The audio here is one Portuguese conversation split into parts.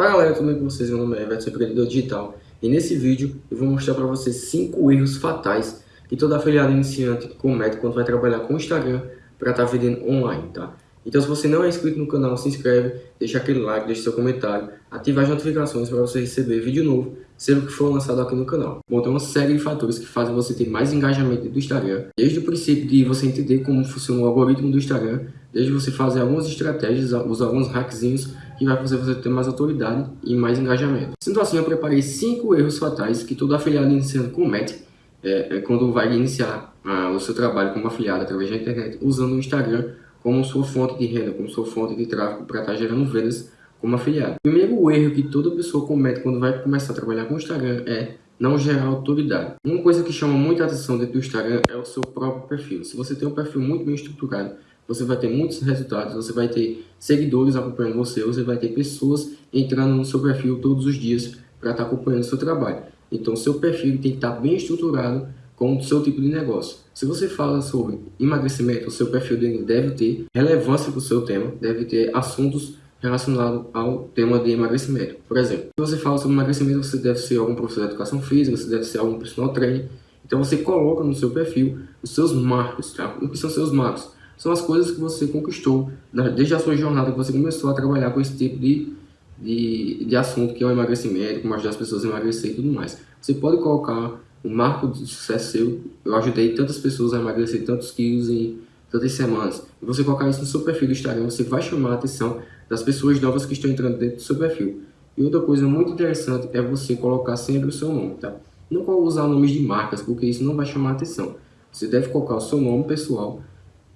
Fala galera, tudo bem com vocês? Meu nome é Everton, empreendedor digital e nesse vídeo eu vou mostrar para vocês 5 erros fatais que todo afiliado iniciante comete quando vai trabalhar com o Instagram para estar tá vendendo online, tá? Então se você não é inscrito no canal, se inscreve, deixa aquele like, deixa seu comentário, ativa as notificações para você receber vídeo novo sempre que for lançado aqui no canal. Bom, tem uma série de fatores que fazem você ter mais engajamento do Instagram, desde o princípio de você entender como funciona o algoritmo do Instagram, desde você fazer algumas estratégias, usar alguns hackzinhos que vai fazer você ter mais autoridade e mais engajamento. Sendo assim, eu preparei 5 erros fatais que todo afiliado iniciante comete é, é quando vai iniciar ah, o seu trabalho como afiliado através da internet, usando o Instagram como sua fonte de renda, como sua fonte de tráfego para estar tá gerando vendas como afiliado. O primeiro erro que toda pessoa comete quando vai começar a trabalhar com o Instagram é não gerar autoridade. Uma coisa que chama muita atenção dentro do Instagram é o seu próprio perfil. Se você tem um perfil muito bem estruturado, você vai ter muitos resultados, você vai ter seguidores acompanhando você, você vai ter pessoas entrando no seu perfil todos os dias para estar tá acompanhando o seu trabalho. Então, seu perfil tem que estar tá bem estruturado com o seu tipo de negócio. Se você fala sobre emagrecimento, o seu perfil deve ter relevância para o seu tema, deve ter assuntos relacionados ao tema de emagrecimento. Por exemplo, se você fala sobre emagrecimento, você deve ser algum professor de educação física, você deve ser algum personal trainer. Então você coloca no seu perfil os seus marcos, tá? O que são seus marcos? São as coisas que você conquistou desde a sua jornada que você começou a trabalhar com esse tipo de, de, de assunto que é o emagrecimento, como ajudar as pessoas a emagrecer e tudo mais. Você pode colocar um marco de sucesso seu. Eu ajudei tantas pessoas a emagrecer tantos quilos em tantas semanas. E você colocar isso no seu perfil do Instagram, você vai chamar a atenção das pessoas novas que estão entrando dentro do seu perfil. E outra coisa muito interessante é você colocar sempre o seu nome, tá? Não usar nomes de marcas, porque isso não vai chamar atenção. Você deve colocar o seu nome pessoal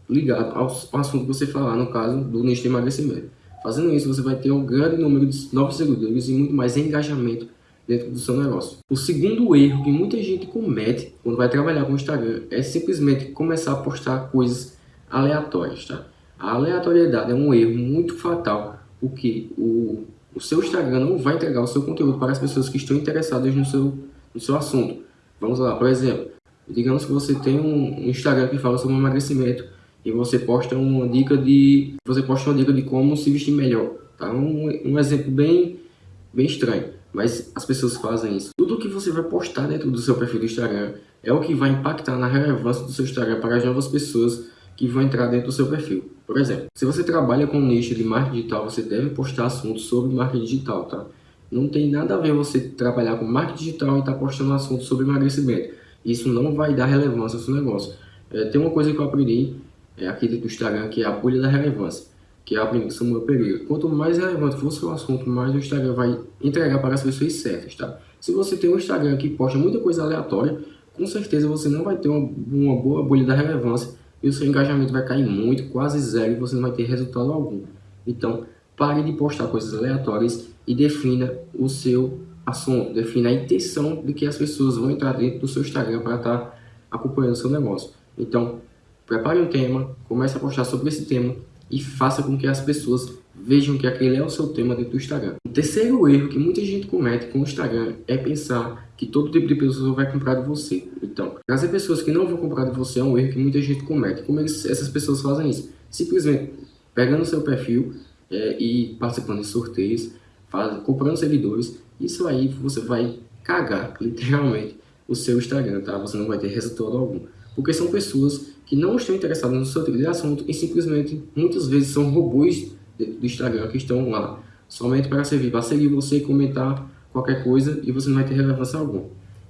ligado ao, assunto que você falar, no caso do nicho de emagrecimento. Fazendo isso, você vai ter um grande número de novos seguidores e muito mais engajamento dentro do seu negócio. O segundo erro que muita gente comete quando vai trabalhar com o Instagram é simplesmente começar a postar coisas aleatórias, tá? A aleatoriedade é um erro muito fatal, porque o, o seu Instagram não vai entregar o seu conteúdo para as pessoas que estão interessadas no seu, no seu assunto. Vamos lá, por exemplo, digamos que você tem um Instagram que fala sobre emagrecimento e você posta uma dica de você posta uma dica de como se vestir melhor, tá? Um, um exemplo bem bem estranho mas as pessoas fazem isso. Tudo que você vai postar dentro do seu perfil do Instagram é o que vai impactar na relevância do seu Instagram para as novas pessoas que vão entrar dentro do seu perfil. Por exemplo, se você trabalha com um nicho de marketing digital, você deve postar assuntos sobre marketing digital, tá? Não tem nada a ver você trabalhar com marketing digital e estar tá postando assuntos sobre emagrecimento. Isso não vai dar relevância ao seu negócio. É, tem uma coisa que eu aprendi é, dentro do Instagram, que é a bolha da relevância que é a aplicação do meu período. Quanto mais relevante for o seu assunto, mais o Instagram vai entregar para as pessoas certas, tá? Se você tem um Instagram que posta muita coisa aleatória, com certeza você não vai ter uma, uma boa bolha da relevância e o seu engajamento vai cair muito, quase zero, e você não vai ter resultado algum. Então, pare de postar coisas aleatórias e defina o seu assunto, defina a intenção de que as pessoas vão entrar dentro do seu Instagram para estar tá acompanhando o seu negócio. Então, prepare um tema, comece a postar sobre esse tema e faça com que as pessoas vejam que aquele é o seu tema dentro do Instagram. O terceiro erro que muita gente comete com o Instagram é pensar que todo tipo de pessoa vai comprar de você. Então, trazer pessoas que não vão comprar de você é um erro que muita gente comete. Como eles, essas pessoas fazem isso? Simplesmente pegando seu perfil é, e participando de sorteios, faz, comprando seguidores, isso aí você vai cagar, literalmente, o seu Instagram, tá? Você não vai ter resultado algum. Porque são pessoas que não estão interessados no seu tipo de assunto e simplesmente, muitas vezes, são robôs do Instagram que estão lá somente para servir, para seguir você e comentar qualquer coisa e você não vai ter relevância alguma.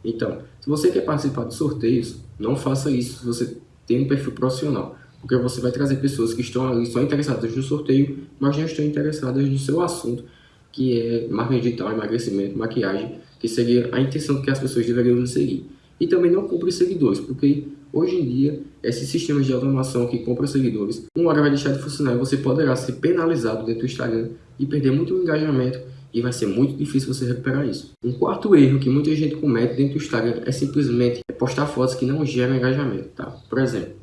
Então, se você quer participar de sorteios, não faça isso se você tem um perfil profissional, porque você vai trazer pessoas que estão ali só interessadas no sorteio, mas não estão interessadas no seu assunto, que é marketing digital, emagrecimento, maquiagem, que seria a intenção que as pessoas deveriam seguir. E também não compre seguidores, porque Hoje em dia, esses sistemas de automação que compram seguidores, uma hora vai deixar de funcionar e você poderá ser penalizado dentro do Instagram e perder muito engajamento e vai ser muito difícil você recuperar isso. Um quarto erro que muita gente comete dentro do Instagram é simplesmente postar fotos que não geram engajamento, tá? Por exemplo,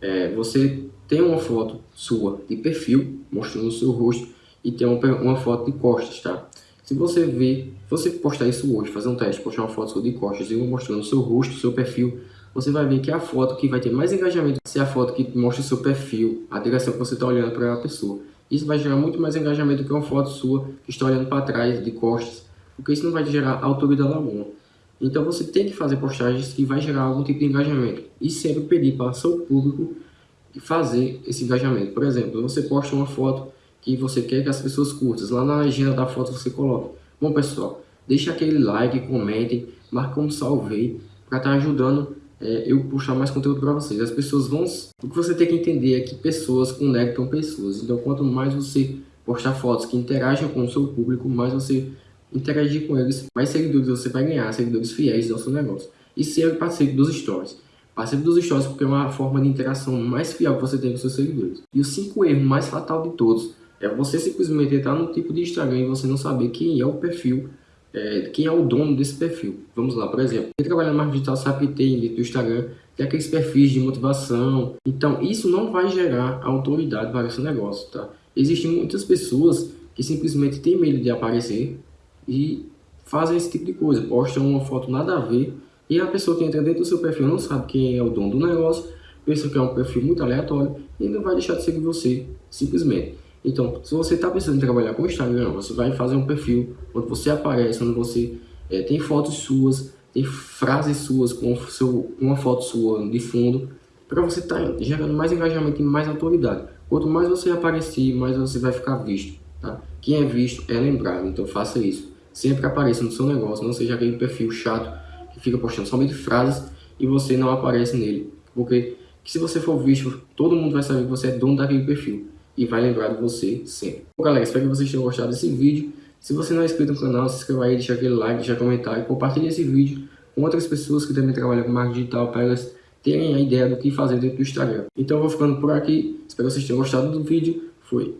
é, você tem uma foto sua de perfil, mostrando o seu rosto, e tem uma, uma foto de costas, tá? Se você ver, você postar isso hoje, fazer um teste, postar uma foto de costas e mostrando seu rosto, seu perfil, você vai ver que a foto que vai ter mais engajamento é a foto que mostra seu perfil, a direção que você está olhando para a pessoa. Isso vai gerar muito mais engajamento do que uma foto sua que está olhando para trás, de costas, porque isso não vai gerar autoridade alguma. Então você tem que fazer postagens que vai gerar algum tipo de engajamento e sempre pedir para seu público fazer esse engajamento. Por exemplo, você posta uma foto que você quer que as pessoas curtam, lá na legenda da foto você coloca. Bom pessoal, deixa aquele like, comentem, marque como salvei para estar tá ajudando é, eu puxar mais conteúdo para vocês. As pessoas vão... O que você tem que entender é que pessoas conectam pessoas. Então quanto mais você postar fotos que interagem com o seu público, mais você interagir com eles, mais seguidores você vai ganhar, seguidores fiéis ao seu negócio. E sempre participe dos stories. Participe dos stories porque é uma forma de interação mais fiel que você tem com seus seguidores. E o cinco erro mais fatal de todos é você simplesmente entrar no tipo de Instagram e você não saber quem é o perfil, é, quem é o dono desse perfil. Vamos lá, por exemplo, quem trabalha no marketing digital sabe que tem dentro do Instagram tem aqueles perfis de motivação. Então, isso não vai gerar autoridade para o seu negócio, tá? Existem muitas pessoas que simplesmente têm medo de aparecer e fazem esse tipo de coisa, postam uma foto nada a ver e a pessoa que entra dentro do seu perfil não sabe quem é o dono do negócio, pensa que é um perfil muito aleatório e não vai deixar de seguir você, simplesmente. Então, se você está pensando em trabalhar com o Instagram, você vai fazer um perfil onde você aparece, onde você é, tem fotos suas, tem frases suas com seu, uma foto sua de fundo, para você estar tá gerando mais engajamento e mais autoridade. Quanto mais você aparecer, mais você vai ficar visto. Tá? Quem é visto é lembrado, então faça isso. Sempre apareça no seu negócio, não seja aquele perfil chato que fica postando somente frases e você não aparece nele. Porque se você for visto, todo mundo vai saber que você é dono daquele perfil e vai lembrar de você sempre. Bom, galera, espero que vocês tenham gostado desse vídeo. Se você não é inscrito no canal, se inscreva aí, deixa aquele like, deixa comentário, compartilhe esse vídeo com outras pessoas que também trabalham com marketing digital para elas terem a ideia do que fazer dentro do Instagram. Então eu vou ficando por aqui, espero que vocês tenham gostado do vídeo. Fui!